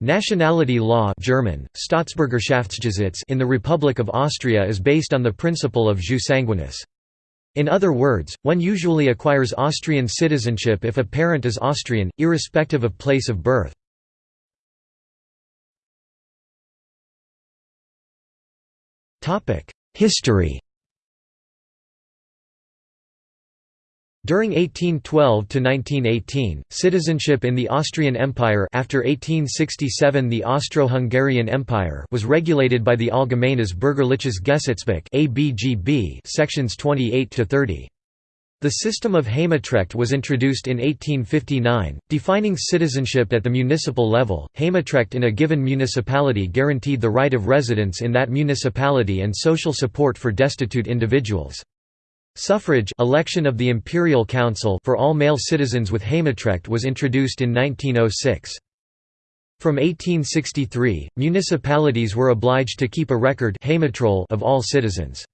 Nationality law German, in the Republic of Austria is based on the principle of jus sanguinis. In other words, one usually acquires Austrian citizenship if a parent is Austrian, irrespective of place of birth. History During 1812 to 1918, citizenship in the Austrian Empire after 1867 the Austro-Hungarian Empire was regulated by the Allgemeines Bürgerliches Gesetzbuch ABGB sections 28 to 30. The system of Heimatrecht was introduced in 1859, defining citizenship at the municipal level. Heimatrecht in a given municipality guaranteed the right of residence in that municipality and social support for destitute individuals. Suffrage election of the Imperial Council for all male citizens with Heimatrecht was introduced in 1906. From 1863, municipalities were obliged to keep a record of all citizens.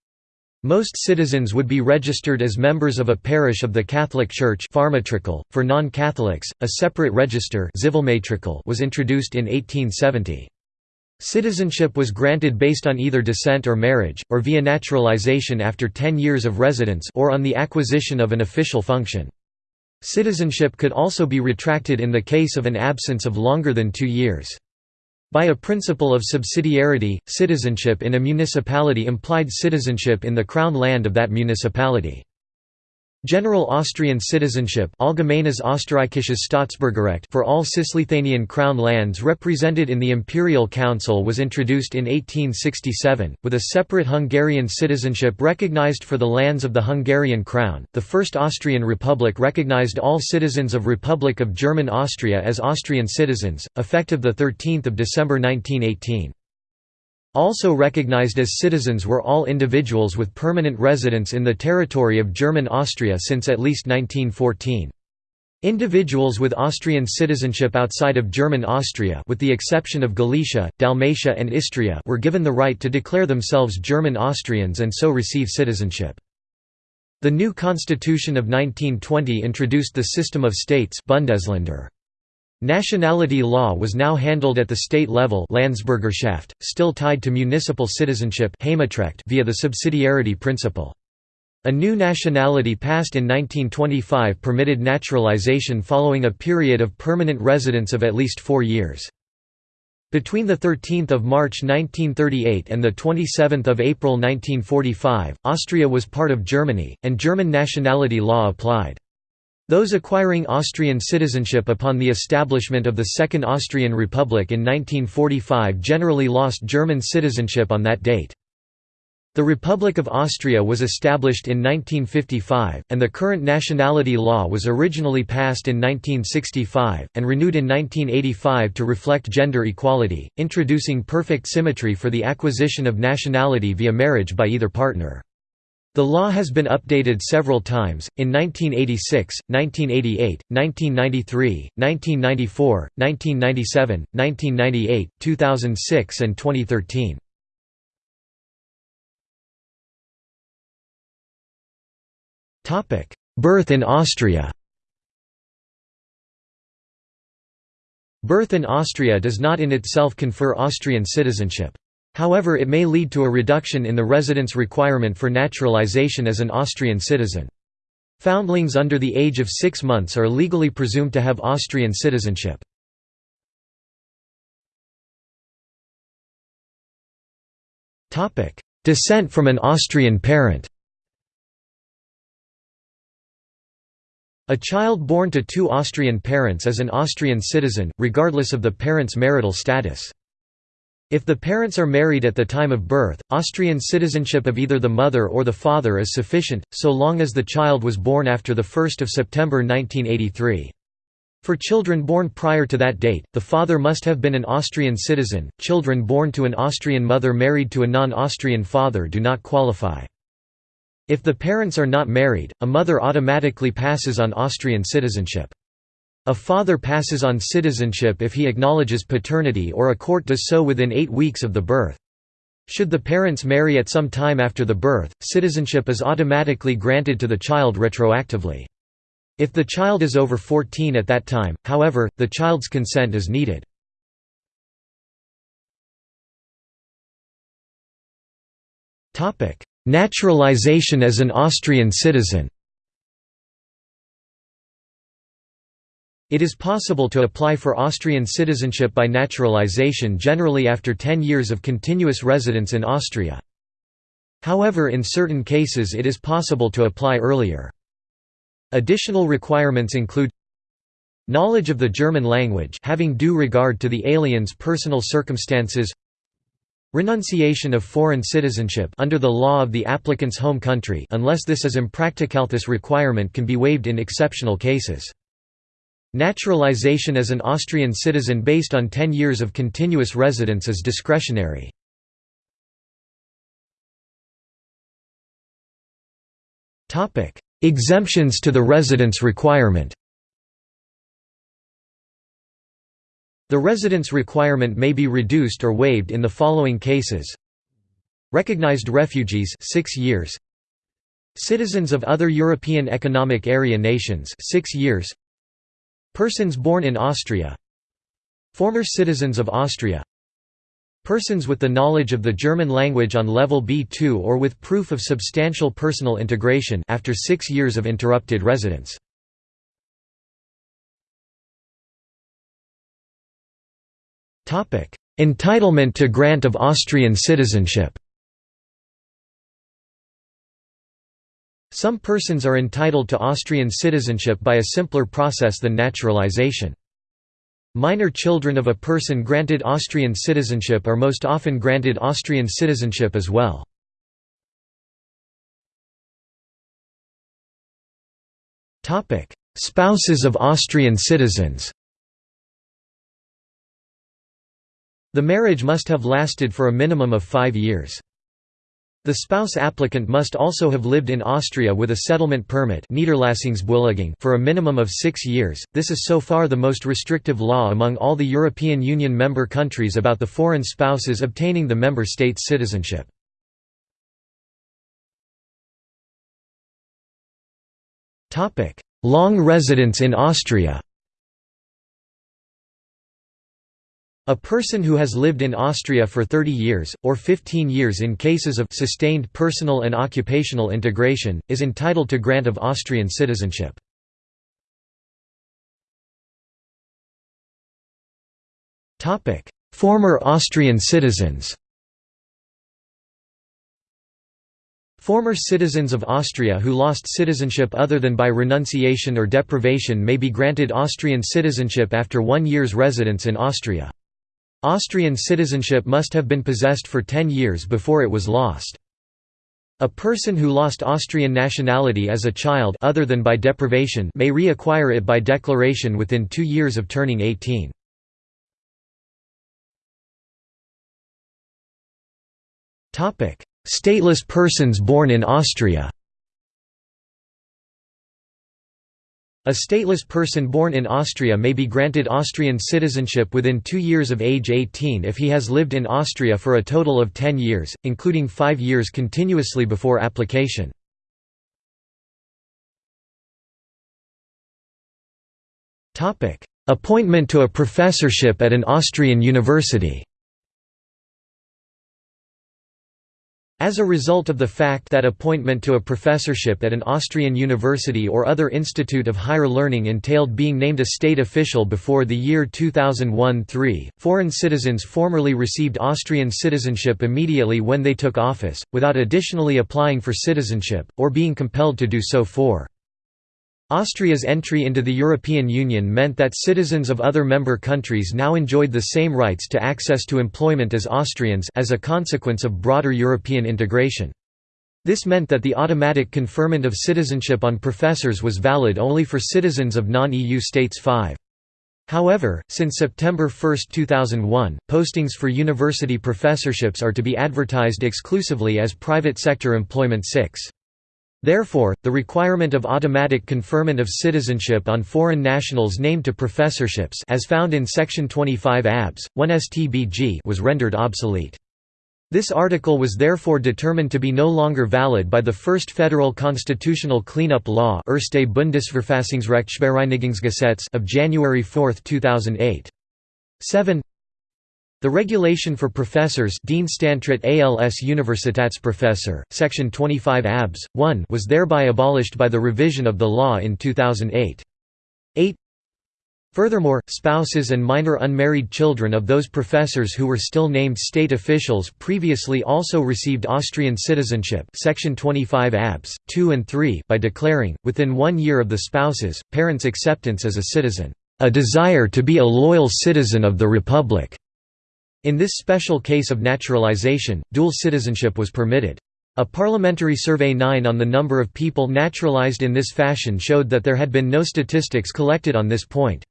Most citizens would be registered as members of a parish of the Catholic Church For non-Catholics, a separate register was introduced in 1870. Citizenship was granted based on either descent or marriage, or via naturalization after 10 years of residence or on the acquisition of an official function. Citizenship could also be retracted in the case of an absence of longer than two years. By a principle of subsidiarity, citizenship in a municipality implied citizenship in the crown land of that municipality. General Austrian citizenship Österreichisches for all Cisleithanian crown lands represented in the Imperial Council was introduced in 1867, with a separate Hungarian citizenship recognized for the lands of the Hungarian crown. The First Austrian Republic recognized all citizens of Republic of German Austria as Austrian citizens, effective 13 December 1918. Also recognized as citizens were all individuals with permanent residence in the territory of German Austria since at least 1914. Individuals with Austrian citizenship outside of German Austria with the exception of Galicia, Dalmatia and Istria were given the right to declare themselves German Austrians and so receive citizenship. The new constitution of 1920 introduced the system of states Bundesländer. Nationality law was now handled at the state level Landsbürgerschaft, still tied to municipal citizenship via the subsidiarity principle. A new nationality passed in 1925 permitted naturalization following a period of permanent residence of at least four years. Between 13 March 1938 and 27 April 1945, Austria was part of Germany, and German nationality law applied. Those acquiring Austrian citizenship upon the establishment of the Second Austrian Republic in 1945 generally lost German citizenship on that date. The Republic of Austria was established in 1955, and the current nationality law was originally passed in 1965, and renewed in 1985 to reflect gender equality, introducing perfect symmetry for the acquisition of nationality via marriage by either partner. The law has been updated several times, in 1986, 1988, 1993, 1994, 1997, 1998, 2006 and 2013. Birth in Austria Birth in Austria does not in itself confer Austrian citizenship. However it may lead to a reduction in the residence requirement for naturalization as an Austrian citizen. Foundlings under the age of six months are legally presumed to have Austrian citizenship. Descent from an Austrian parent A child born to two Austrian parents is an Austrian citizen, regardless of the parent's marital status. If the parents are married at the time of birth, Austrian citizenship of either the mother or the father is sufficient, so long as the child was born after 1 September 1983. For children born prior to that date, the father must have been an Austrian citizen. Children born to an Austrian mother married to a non Austrian father do not qualify. If the parents are not married, a mother automatically passes on Austrian citizenship. A father passes on citizenship if he acknowledges paternity or a court does so within eight weeks of the birth. Should the parents marry at some time after the birth, citizenship is automatically granted to the child retroactively. If the child is over 14 at that time, however, the child's consent is needed. Naturalization as an Austrian citizen It is possible to apply for Austrian citizenship by naturalization generally after 10 years of continuous residence in Austria. However in certain cases it is possible to apply earlier. Additional requirements include Knowledge of the German language having due regard to the alien's personal circumstances Renunciation of foreign citizenship under the law of the applicant's home country unless this is impractical this requirement can be waived in exceptional cases. Naturalization as an Austrian citizen based on 10 years of continuous residence is discretionary. Exemptions to the residence requirement. The residence requirement may be reduced or waived in the following cases. Recognized refugees 6 years. Citizens of other European Economic Area nations 6 years Persons born in Austria. Former citizens of Austria. Persons with the knowledge of the German language on level B2 or with proof of substantial personal integration after six years of interrupted residence. Entitlement to grant of Austrian citizenship Some persons are entitled to Austrian citizenship by a simpler process than naturalization. Minor children of a person granted Austrian citizenship are most often granted Austrian citizenship as well. Spouses of Austrian citizens The marriage must have lasted for a minimum of five years. The spouse applicant must also have lived in Austria with a settlement permit for a minimum of six years. This is so far the most restrictive law among all the European Union member countries about the foreign spouses obtaining the member state's citizenship. Long residence in Austria A person who has lived in Austria for 30 years, or 15 years in cases of sustained personal and occupational integration, is entitled to grant of Austrian citizenship. Former Austrian citizens Former citizens of Austria who lost citizenship other than by renunciation or deprivation may be granted Austrian citizenship after one year's residence in Austria. Austrian citizenship must have been possessed for 10 years before it was lost. A person who lost Austrian nationality as a child other than by deprivation may reacquire it by declaration within two years of turning 18. Stateless persons born in Austria A stateless person born in Austria may be granted Austrian citizenship within two years of age 18 if he has lived in Austria for a total of 10 years, including five years continuously before application. Appointment to a professorship at an Austrian university As a result of the fact that appointment to a professorship at an Austrian university or other institute of higher learning entailed being named a state official before the year 2001–3, foreign citizens formerly received Austrian citizenship immediately when they took office, without additionally applying for citizenship, or being compelled to do so for Austria's entry into the European Union meant that citizens of other member countries now enjoyed the same rights to access to employment as Austrians as a consequence of broader European integration. This meant that the automatic conferment of citizenship on professors was valid only for citizens of non-EU states 5. However, since September 1, 2001, postings for university professorships are to be advertised exclusively as private sector employment 6. Therefore, the requirement of automatic conferment of citizenship on foreign nationals named to professorships as found in Section 25 ABS, 1 STBG was rendered obsolete. This article was therefore determined to be no longer valid by the first federal constitutional cleanup law Erste of January 4, 2008. 7 The regulation for professors Dienstantritt als Universitätsprofessor, section 25 abs. 1 was thereby abolished by the revision of the law in 2008. 8 Furthermore, spouses and minor unmarried children of those professors who were still named state officials previously also received Austrian citizenship section 25 abs. 2 and 3 by declaring, within one year of the spouses, parents' acceptance as a citizen, "...a desire to be a loyal citizen of the Republic." In this special case of naturalization, dual citizenship was permitted. A parliamentary survey 9 on the number of people naturalized in this fashion showed that there had been no statistics collected on this point.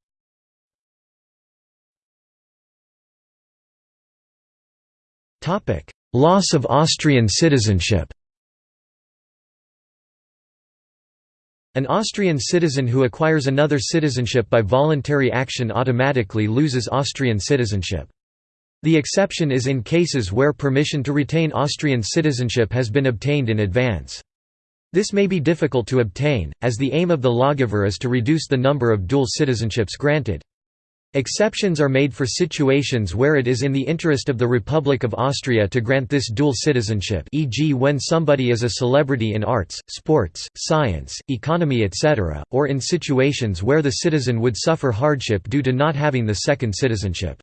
Loss of Austrian citizenship An Austrian citizen who acquires another citizenship by voluntary action automatically loses Austrian citizenship. The exception is in cases where permission to retain Austrian citizenship has been obtained in advance. This may be difficult to obtain, as the aim of the lawgiver is to reduce the number of dual citizenships granted. Exceptions are made for situations where it is in the interest of the Republic of Austria to grant this dual citizenship e.g. when somebody is a celebrity in arts, sports, science, economy etc., or in situations where the citizen would suffer hardship due to not having the second citizenship.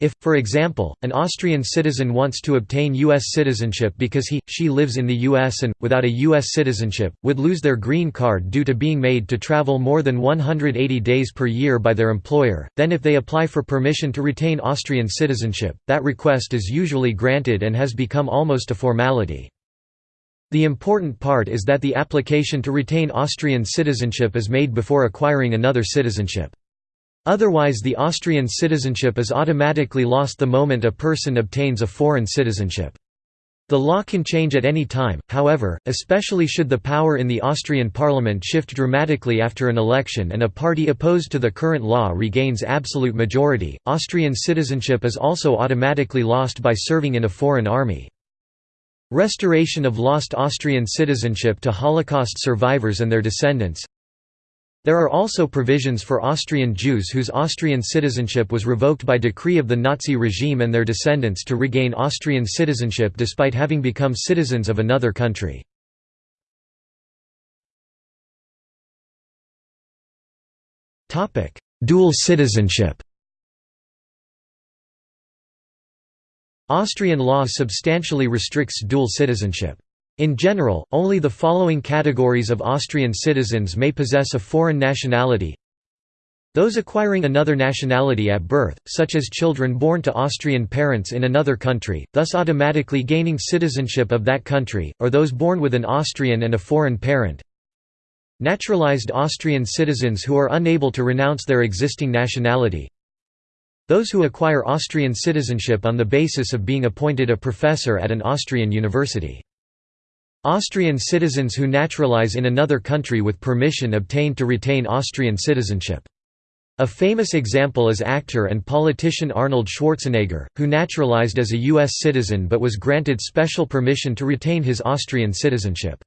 If, for example, an Austrian citizen wants to obtain U.S. citizenship because he, she lives in the U.S. and, without a U.S. citizenship, would lose their green card due to being made to travel more than 180 days per year by their employer, then if they apply for permission to retain Austrian citizenship, that request is usually granted and has become almost a formality. The important part is that the application to retain Austrian citizenship is made before acquiring another citizenship. Otherwise the Austrian citizenship is automatically lost the moment a person obtains a foreign citizenship. The law can change at any time, however, especially should the power in the Austrian parliament shift dramatically after an election and a party opposed to the current law regains absolute majority. Austrian citizenship is also automatically lost by serving in a foreign army. Restoration of lost Austrian citizenship to Holocaust survivors and their descendants there are also provisions for Austrian Jews whose Austrian citizenship was revoked by decree of the Nazi regime and their descendants to regain Austrian citizenship despite having become citizens of another country. Dual citizenship Austrian law substantially restricts dual citizenship. In general, only the following categories of Austrian citizens may possess a foreign nationality those acquiring another nationality at birth, such as children born to Austrian parents in another country, thus automatically gaining citizenship of that country, or those born with an Austrian and a foreign parent. Naturalized Austrian citizens who are unable to renounce their existing nationality. Those who acquire Austrian citizenship on the basis of being appointed a professor at an Austrian university. Austrian citizens who naturalize in another country with permission obtained to retain Austrian citizenship. A famous example is actor and politician Arnold Schwarzenegger, who naturalized as a U.S. citizen but was granted special permission to retain his Austrian citizenship.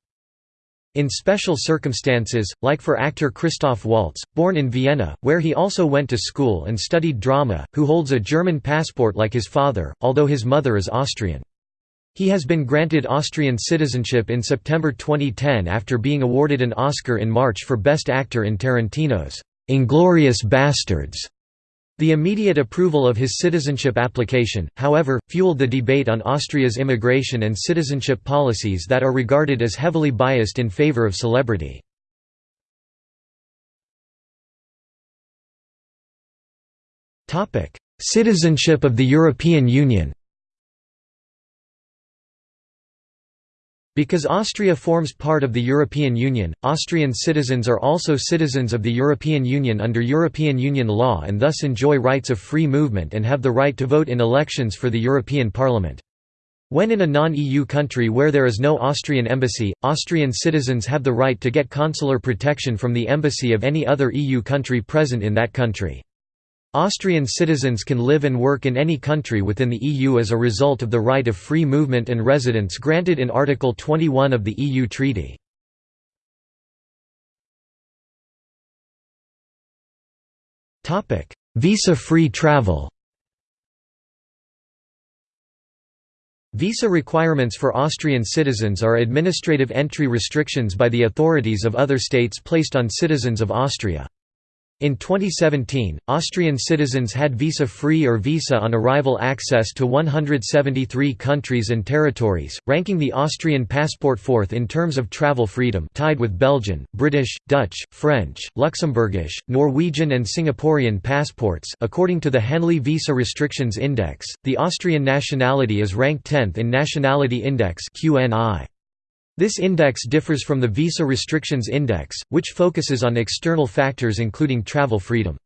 In special circumstances, like for actor Christoph Waltz, born in Vienna, where he also went to school and studied drama, who holds a German passport like his father, although his mother is Austrian. He has been granted Austrian citizenship in September 2010 after being awarded an Oscar in March for Best Actor in Tarantino's Inglourious Basterds. The immediate approval of his citizenship application, however, fueled the debate on Austria's immigration and citizenship policies that are regarded as heavily biased in favor of celebrity. Citizenship of the European Union Because Austria forms part of the European Union, Austrian citizens are also citizens of the European Union under European Union law and thus enjoy rights of free movement and have the right to vote in elections for the European Parliament. When in a non-EU country where there is no Austrian embassy, Austrian citizens have the right to get consular protection from the embassy of any other EU country present in that country. Austrian citizens can live and work in any country within the EU as a result of the right of free movement and residence granted in Article 21 of the EU Treaty. Visa-free travel Visa requirements for Austrian citizens are administrative entry restrictions by the authorities of other states placed on citizens of Austria. In 2017, Austrian citizens had visa-free or visa on arrival access to 173 countries and territories, ranking the Austrian passport fourth in terms of travel freedom tied with Belgian, British, Dutch, French, Luxembourgish, Norwegian and Singaporean passports according to the Henley Visa Restrictions Index, the Austrian nationality is ranked 10th in Nationality Index QNI. This index differs from the Visa Restrictions Index, which focuses on external factors including travel freedom.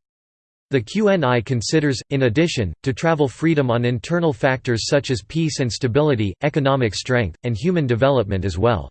The QNI considers, in addition, to travel freedom on internal factors such as peace and stability, economic strength, and human development as well.